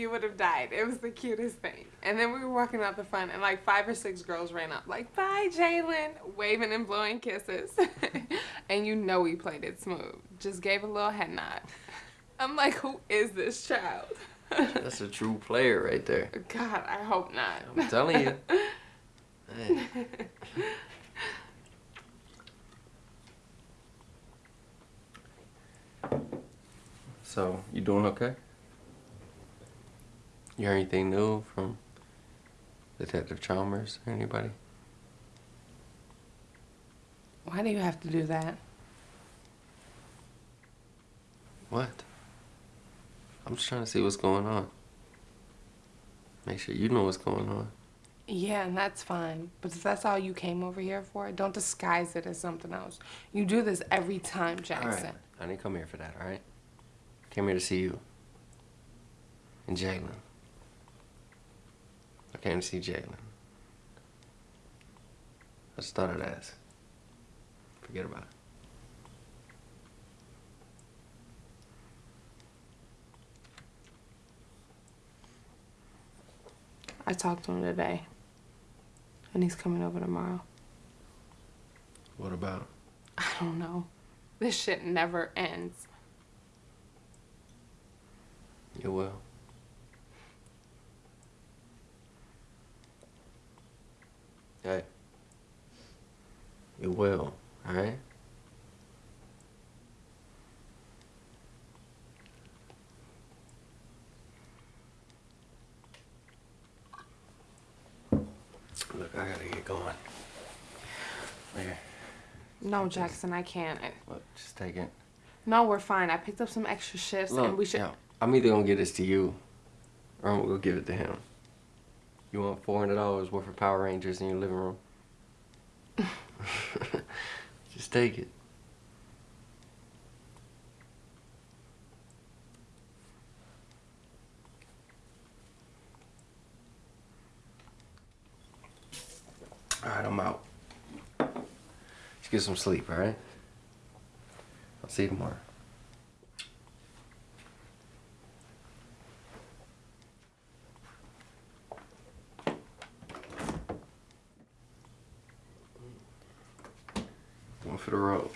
you would have died. It was the cutest thing. And then we were walking out the front, and like five or six girls ran up, like, bye, Jalen, waving and blowing kisses. and you know we played it smooth. Just gave a little head nod. I'm like, who is this child? That's a true player right there. God, I hope not. I'm telling you. So, you doing okay? You heard anything new from Detective Chalmers or anybody? Why do you have to do that? What? I'm just trying to see what's going on. Make sure you know what's going on. Yeah, and that's fine. But if that's all you came over here for, don't disguise it as something else. You do this every time, Jackson. All right. I didn't come here for that, all right? Came here to see you. And Jalen. I came to see Jalen. I just thought I'd ask. Forget about it. I talked to him today. And he's coming over tomorrow. What about? I don't know. This shit never ends. You will. Hey. You will, alright? Look, I gotta get going. Here. No, Jackson, I can't. Look, just take it. No, we're fine. I picked up some extra shifts Look, and we should. yeah, I'm either gonna give this to you, or I'm gonna go give it to him. You want four hundred dollars worth of Power Rangers in your living room? Just take it. All right, I'm out. Let's get some sleep, all right? I'll see you tomorrow. One for the road.